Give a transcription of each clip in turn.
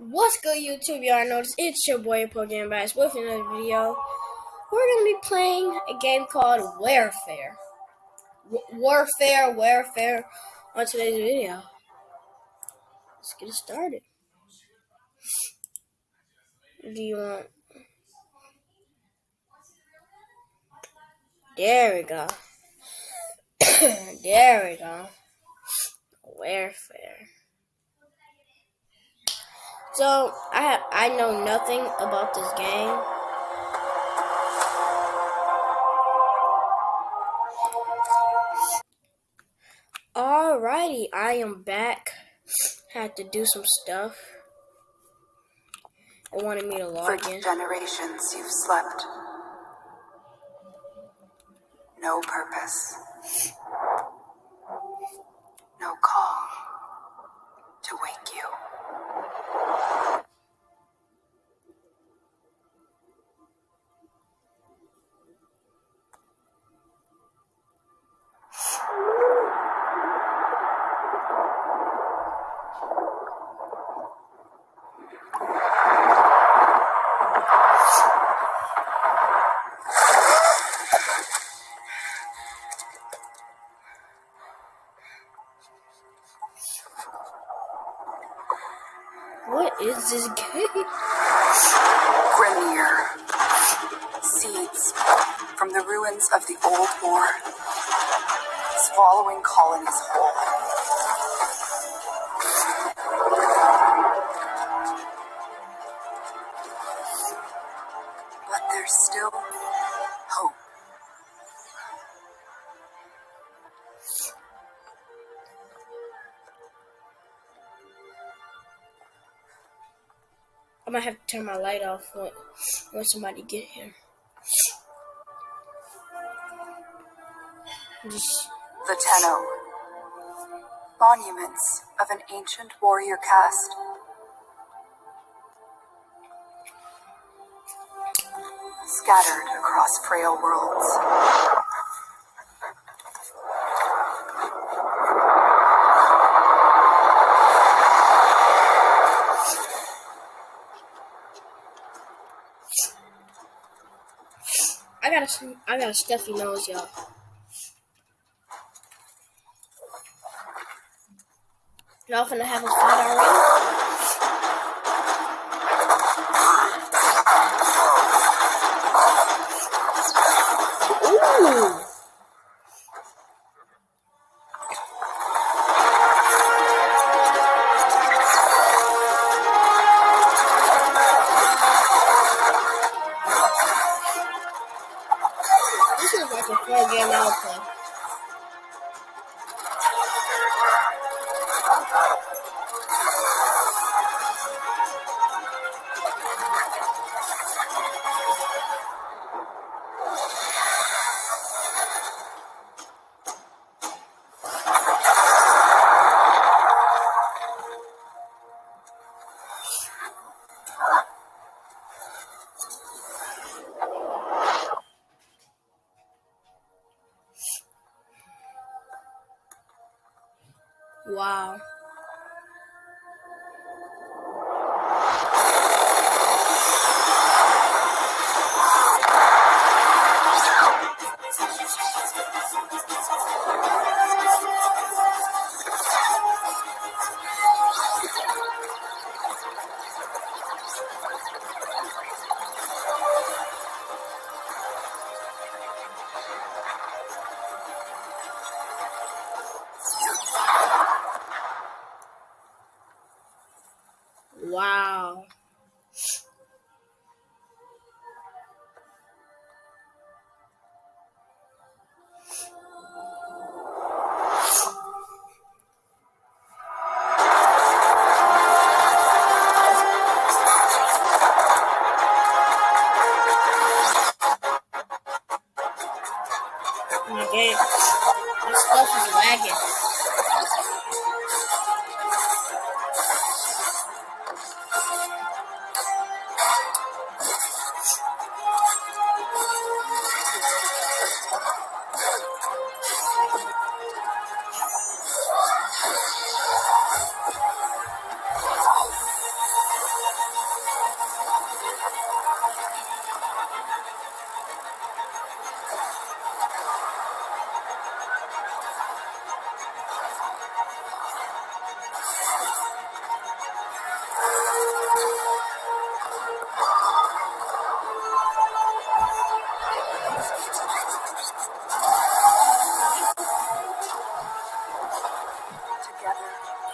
What's good, YouTube? Y'all notice it's your boy Pokemon Bass with another video. We're gonna be playing a game called Warframe. W Warframe, Warframe on today's video. Let's get started. Do you want? There we go. there we go. Warframe. So I have, I know nothing about this game. Alrighty, I am back. Had to do some stuff. It wanted me to log For in. generations you've slept. No purpose. No call to wake you. From the ruins of the old war. Swallowing colonies whole. But there's still hope. I might have to turn my light off when, when somebody get here. The Tenno. Monuments of an ancient warrior caste. Scattered across frail worlds. I got a, I got a stuffy nose, y'all. Y'all finna have a fight already? Ooh. This is like a fun game I would play.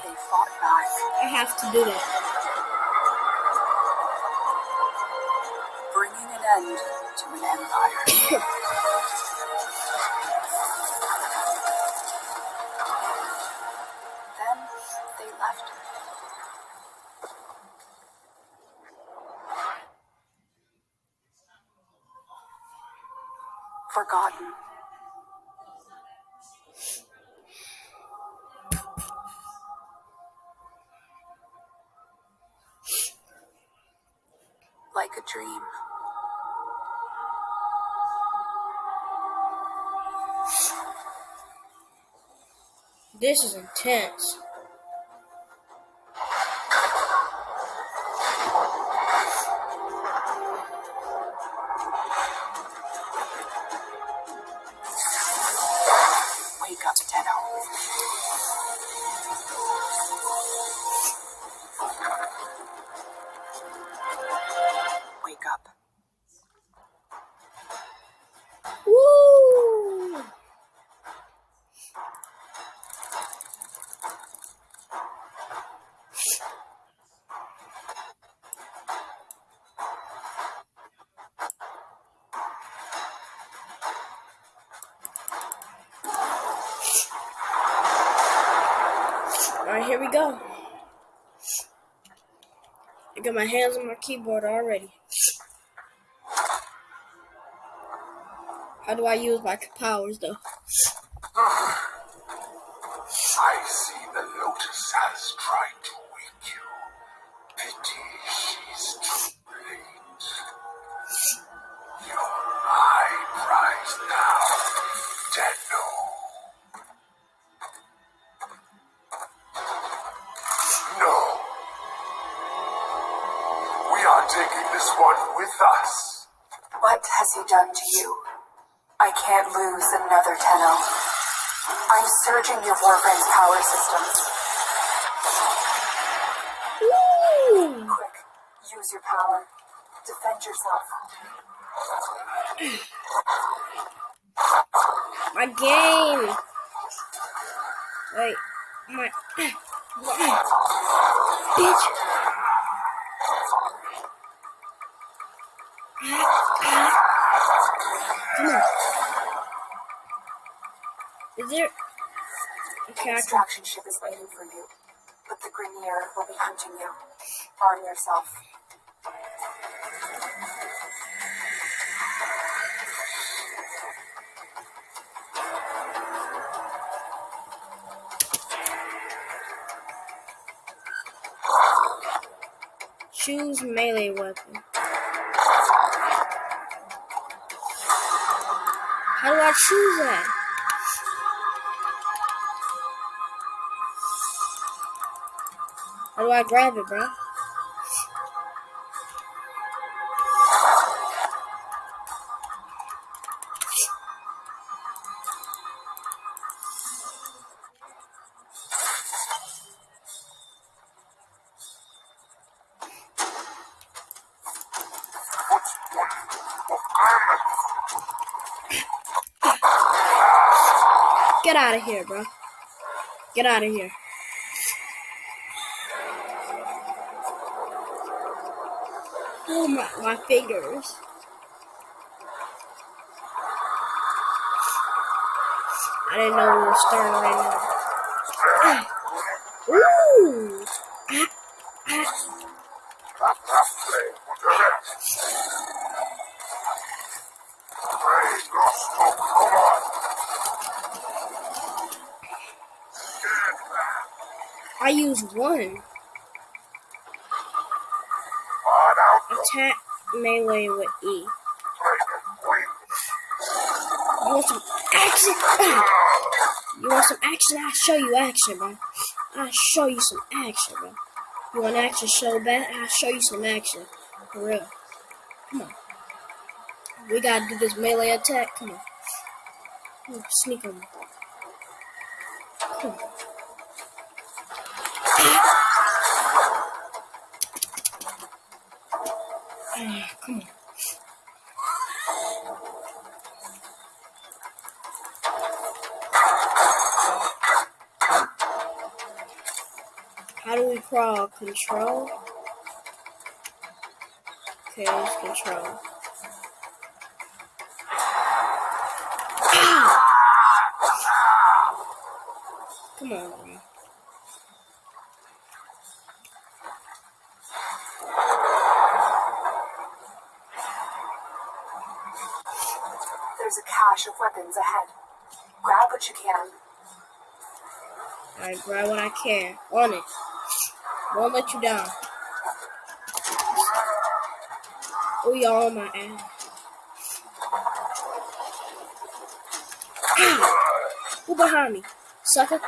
Alive. I have to do that. Bringing an end to an empire. then they left This is intense. Got my hands on my keyboard already. How do I use my powers though? Ah, I see the Lotus has tried What has he done to you? I can't lose another Tenno. I'm surging your Warframe's power systems. Woo! Quick, use your power. Defend yourself. My game. Wait, my bitch. Come on. Is there? Okay, can. Extraction ship is waiting for you, but the Grineer will be hunting you. Arm yourself. Choose melee weapon. How do I choose that? How do I grab it, bro? Out of here, bro. Get out of here. Oh my, my fingers. I didn't know we were starting right now. Ah. Ooh! Ah, ah. Praise your smoke, come on. Get back. One. Attack melee with E. You want some action? You want some action? I'll show you action, bro. I'll show you some action, bro. You want action so bad? I'll show you some action. For real. Come on. We gotta do this melee attack. Come on. Sneak on me. Come on. Come on. How do we crawl? Control? Okay, it's control. Come on, bro. There's a cache of weapons ahead. Grab what you can. I grab what I can. On it. Won't let you down. Oh, y'all on my ass. Ah! Who behind me? Sucker?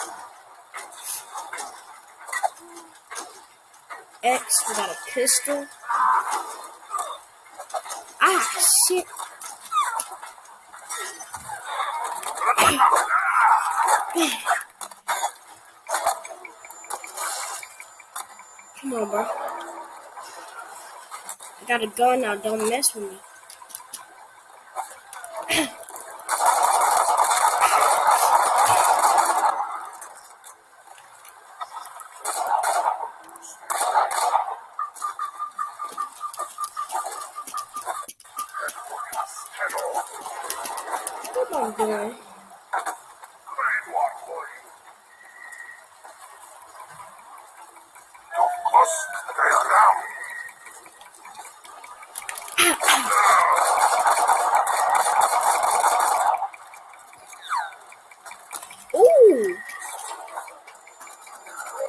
X, we got a pistol. Ah, shit. Come on, bro. I got a gun now. Don't mess with me. What am I doing? Of course, they are down. Ooh!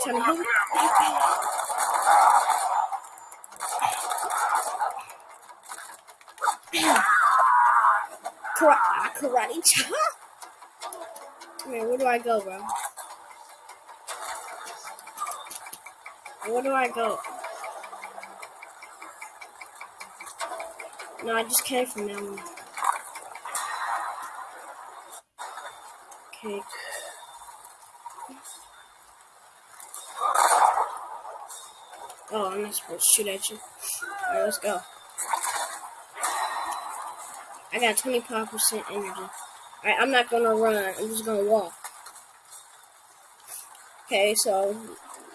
Trying to hit me. Kara- karate chop? Man, where do I go, bro? Where do Go? No, I just came from that. Okay. Oh, I'm not supposed to shoot at you. Alright, let's go. I got 25% energy. Alright, I'm not gonna run. I'm just gonna walk. Okay, so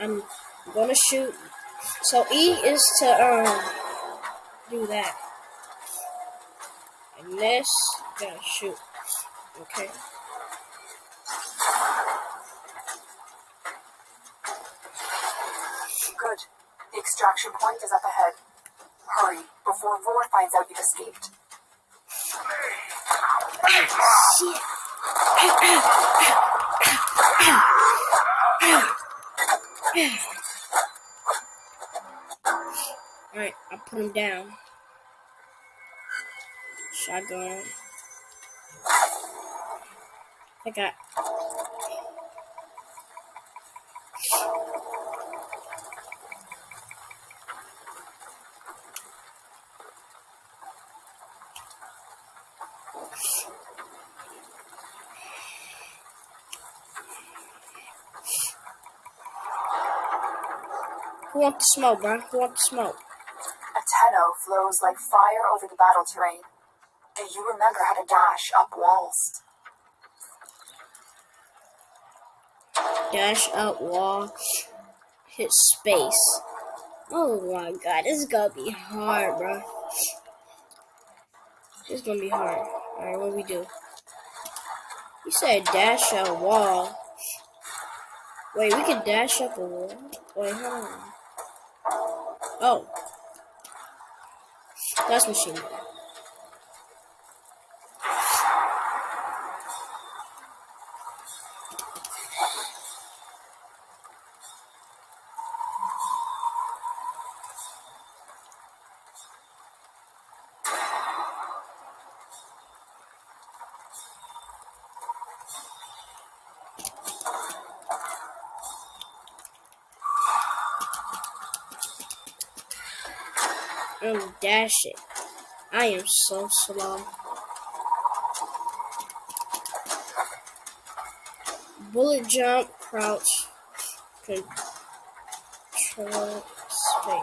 I'm gonna shoot. So E is to um do that. And this gonna shoot. Okay. Good. The extraction point is up ahead. Hurry, before Vor finds out you've escaped. Shit. Alright, I'll put him down. Shotgun. I got. Who want the smoke, bro? Who want the smoke? Tenno flows like fire over the battle terrain. Do you remember how to dash up walls? Dash up wall. Hit space. Oh my god, this is gonna be hard, bro. This is gonna be hard. Alright, what do we do? You said dash up wall. Wait, we can dash up a wall? Wait, hold on. Oh. That's machine Um, dash it. I am so slow. Bullet jump, crouch, control space.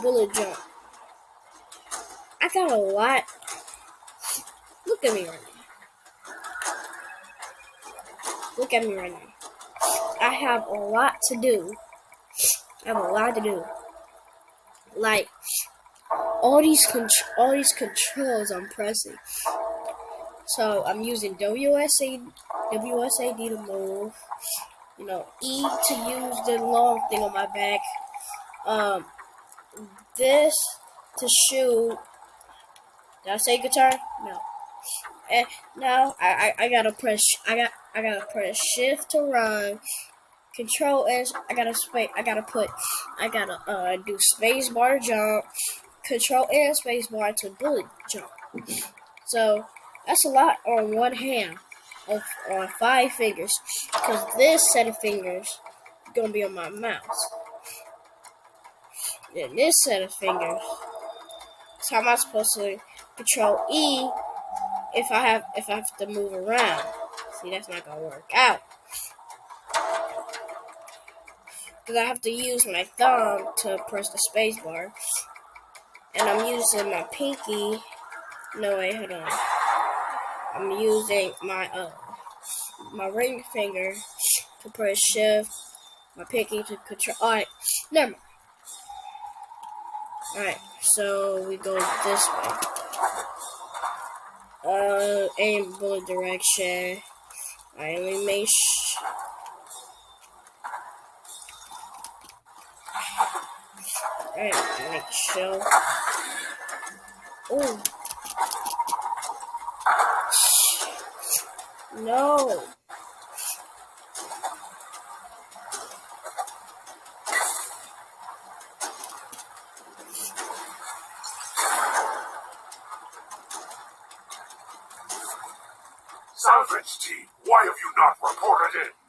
Bullet jump. I got a lot. Look at me right now. Look at me right now. I have a lot to do. I have a lot to do. Like all these all these controls I'm pressing. So I'm using WSA WSAD to move. You know, E to use the long thing on my back. Um, this to shoot. Did I say guitar? No. And now I, I, I gotta press I got I gotta press shift to run. Control S. I gotta space I gotta put I gotta uh do space bar jump. Control S space bar to bullet jump. So that's a lot on one hand. Of on five fingers. Because this set of fingers is gonna be on my mouse. Then this set of fingers. So how am I supposed to control E if I have if I have to move around? See, that's not gonna work out. Because I have to use my thumb to press the space bar. And I'm using my pinky. No, wait, hold on. I'm using my uh my ring finger to press shift. My pinky to control. Alright, never mind. Alright, so we go this way. Uh, aim bullet direction. Alright, let me make Alright, make sure. Oh. No. Salvage team, why have you not reported in?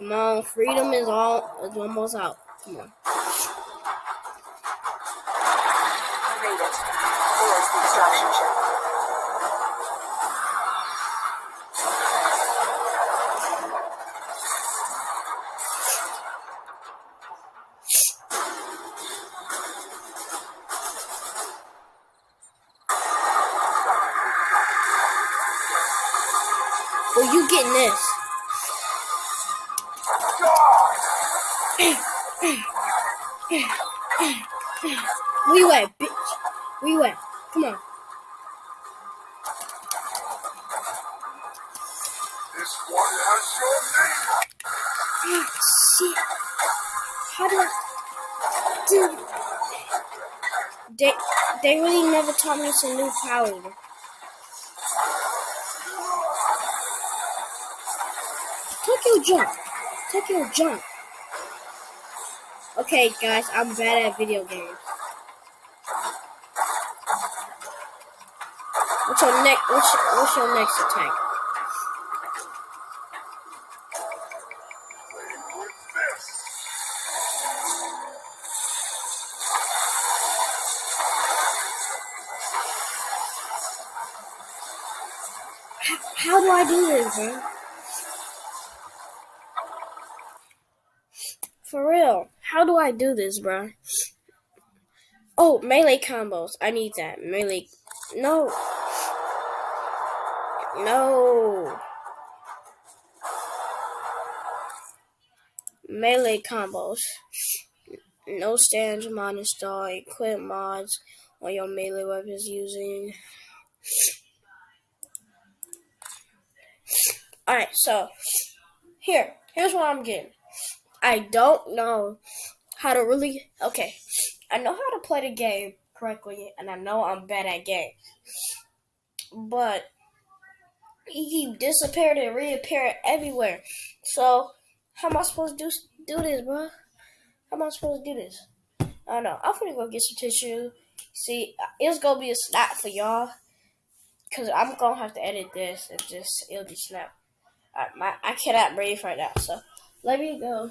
Come on, freedom is all is almost out. Come on. Well, you getting this? You at, bitch? We at? Come on. This one has your name. Ah, shit. How do I... Dude. They, they really never taught me some new powers. Tokyo jump. Tokyo jump. Okay, guys, I'm bad at video games. What's your next? What's what's your next attack? With. How do I do this, bro? For real, how do I do this, bro? Oh, melee combos. I need that. Melee. No. No. Melee combos. No stands, mod install, equip mods on your melee weapons using. Alright, so here, here's what I'm getting. I don't know how to really. Okay, I know how to play the game correctly, and I know I'm bad at games. But he keep disappearing and reappearing everywhere. So how am I supposed to do do this, bro? How am I supposed to do this? I don't know. I'm gonna go get some tissue. See, it's gonna be a snap for y'all, cause I'm gonna have to edit this and just it'll be snap. I, my, I cannot breathe right now, so let me go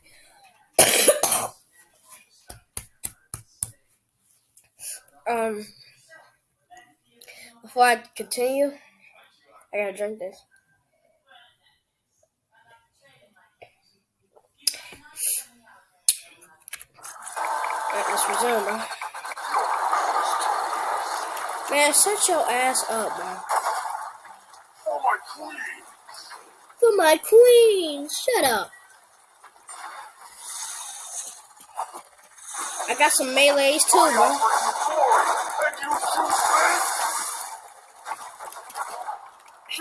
before I continue, I gotta drink this. Alright, let's resume, bro. Man, shut your ass up, bro. For my queen! For my queen, shut up. I got some melees too, bro. offer you glory, and you choose this?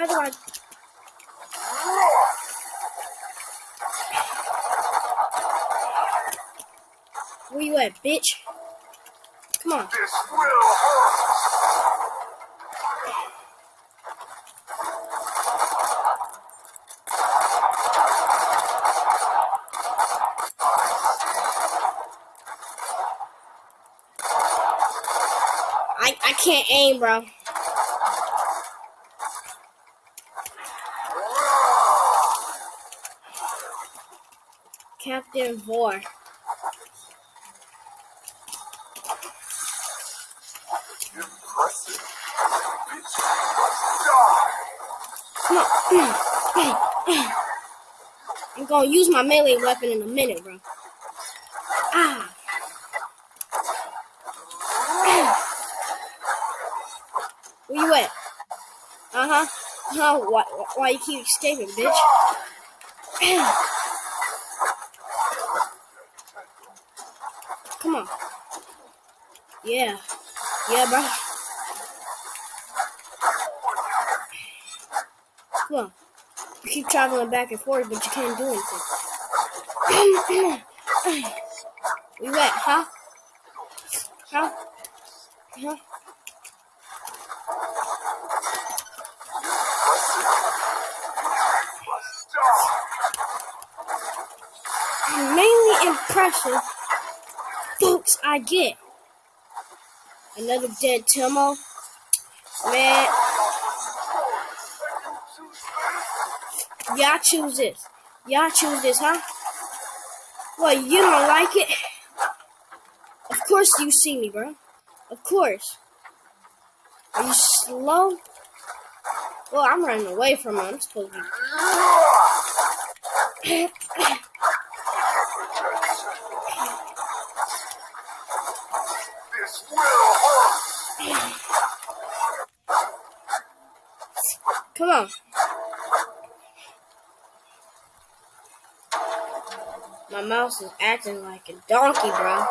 How do I? Where you at, bitch? Come on. This will hurt! I, I can't aim, bro. Captain Vor. Impressive. Bitch, must die! Come on. I'm gonna use my melee weapon in a minute, bro. Ah. Where you at? Uh huh. Huh? Why, why you keep escaping, bitch? Come on. Yeah. Yeah, bro. Come on. You keep traveling back and forth, but you can't do anything. You at, huh? Huh? Huh? Die! mainly impressive I get. Another dead Tenno. Man, y'all choose this. Y'all choose this, huh? What, you don't like it? Of course you see me, bro. Of course. Are you slow? Well, I'm running away from him. I'm supposed to be. This will hurt! Come on. My mouse is acting like a donkey, bro.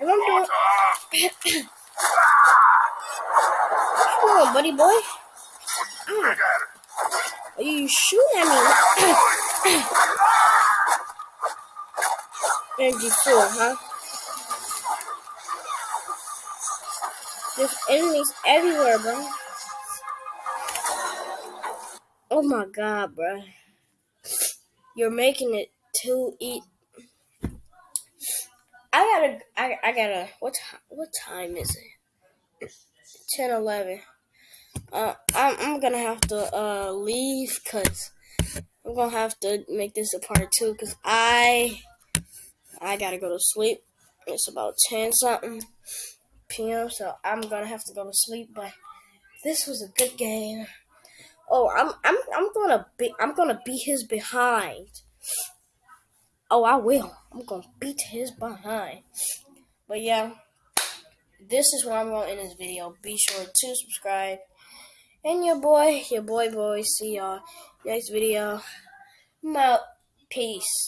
If I'm doing, come on, buddy boy. Ah, are you shooting at me? Four, huh? There's enemies everywhere, bro. Oh my god, bro. You're making it too eat. I gotta, I, I gotta. What time? What time is it? Ten eleven. Uh, I'm, I'm gonna have to uh leave because I'm gonna have to make this a part two because I, I gotta go to sleep. It's about ten something p.m. So I'm gonna have to go to sleep. But this was a good game. Oh, I'm I'm I'm gonna be I'm gonna beat his behind. Oh, I will. I'm gonna beat his behind. But yeah, this is where I'm gonna end this video. Be sure to subscribe. And your boy, your boy boy, see y'all next video. Out. Peace.